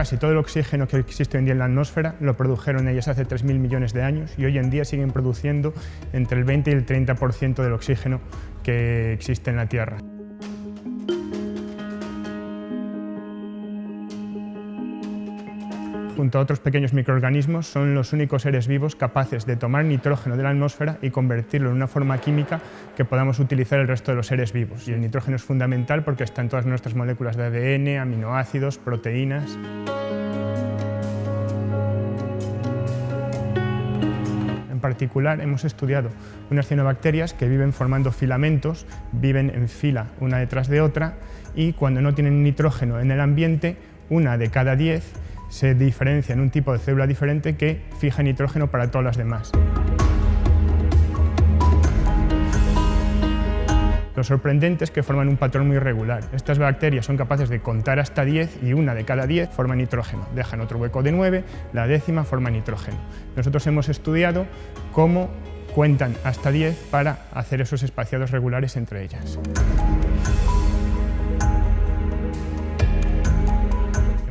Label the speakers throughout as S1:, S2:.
S1: Casi todo el oxígeno que existe hoy en día en la atmósfera lo produjeron ellas hace 3.000 millones de años y hoy en día siguen produciendo entre el 20 y el 30% del oxígeno que existe en la Tierra. junto a otros pequeños microorganismos, son los únicos seres vivos capaces de tomar nitrógeno de la atmósfera y convertirlo en una forma química que podamos utilizar el resto de los seres vivos. Y el nitrógeno es fundamental porque está en todas nuestras moléculas de ADN, aminoácidos, proteínas... particular hemos estudiado unas cianobacterias que viven formando filamentos, viven en fila una detrás de otra y cuando no tienen nitrógeno en el ambiente, una de cada diez se diferencia en un tipo de célula diferente que fija nitrógeno para todas las demás. Lo sorprendente es que forman un patrón muy irregular. Estas bacterias son capaces de contar hasta 10 y una de cada 10 forma nitrógeno. Dejan otro hueco de 9, la décima forma nitrógeno. Nosotros hemos estudiado cómo cuentan hasta 10 para hacer esos espaciados regulares entre ellas.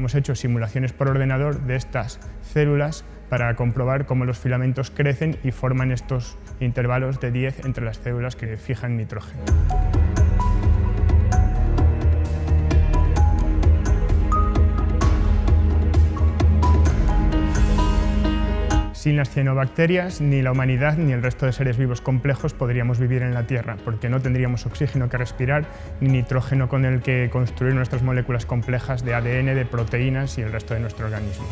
S1: Hemos hecho simulaciones por ordenador de estas células para comprobar cómo los filamentos crecen y forman estos intervalos de 10 entre las células que fijan nitrógeno. Sin las cianobacterias, ni la humanidad ni el resto de seres vivos complejos podríamos vivir en la Tierra, porque no tendríamos oxígeno que respirar, ni nitrógeno con el que construir nuestras moléculas complejas de ADN, de proteínas y el resto de nuestro organismo.